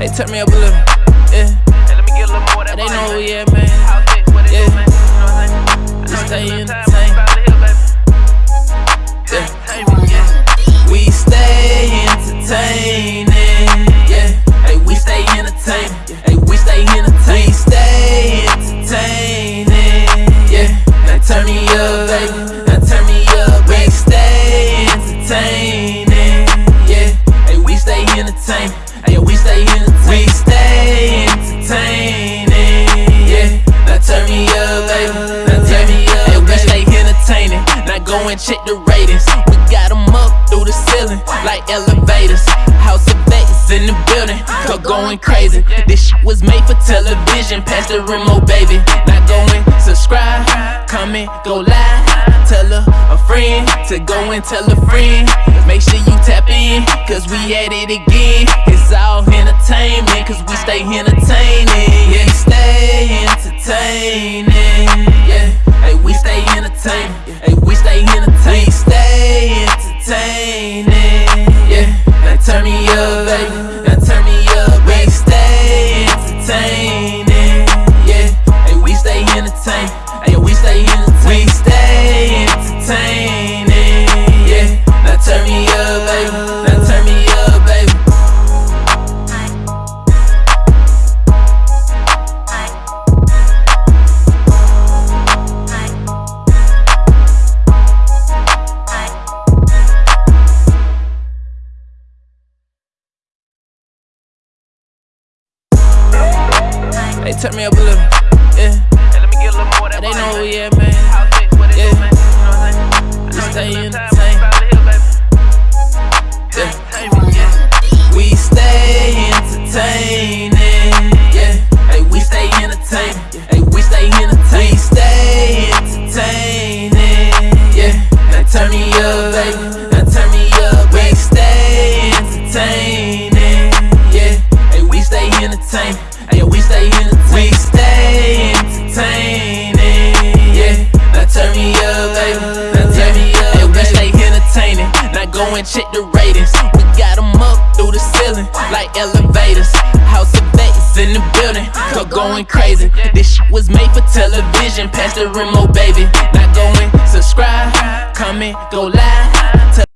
They turn me up a little, yeah. Hey, They know Yeah. man? Yeah. We stay entertaining, yeah. Hey, we stay entertaining. Hey, we stay entertaining. We stay entertaining, yeah. Now turn me up, baby. Going crazy. This shit was made for television. Pass the remote, baby. Now go and subscribe, comment, go live. To go and tell a friend. Make sure you tap in, cause we at it again. It's all entertainment, cause we stay entertaining. Yeah, stay entertaining. Yeah, hey, we stay entertaining. Hey, we stay entertaining. We stay entertaining. Yeah, now turn me up, baby. Now turn me up. We stay Hey, turn me up a little, yeah. Hey, let me get a little more that They know who we at, man. Yeah. know stay in the tank. Yeah. We stay entertaining, yeah. Hey, we stay entertaining. Hey, we stay entertaining. We stay entertaining, and check the ratings. We got 'em up through the ceiling like elevators. House of Vegas in the building, go going crazy. This shit was made for television. Pass the remote, baby. Now go and subscribe, comment, go live.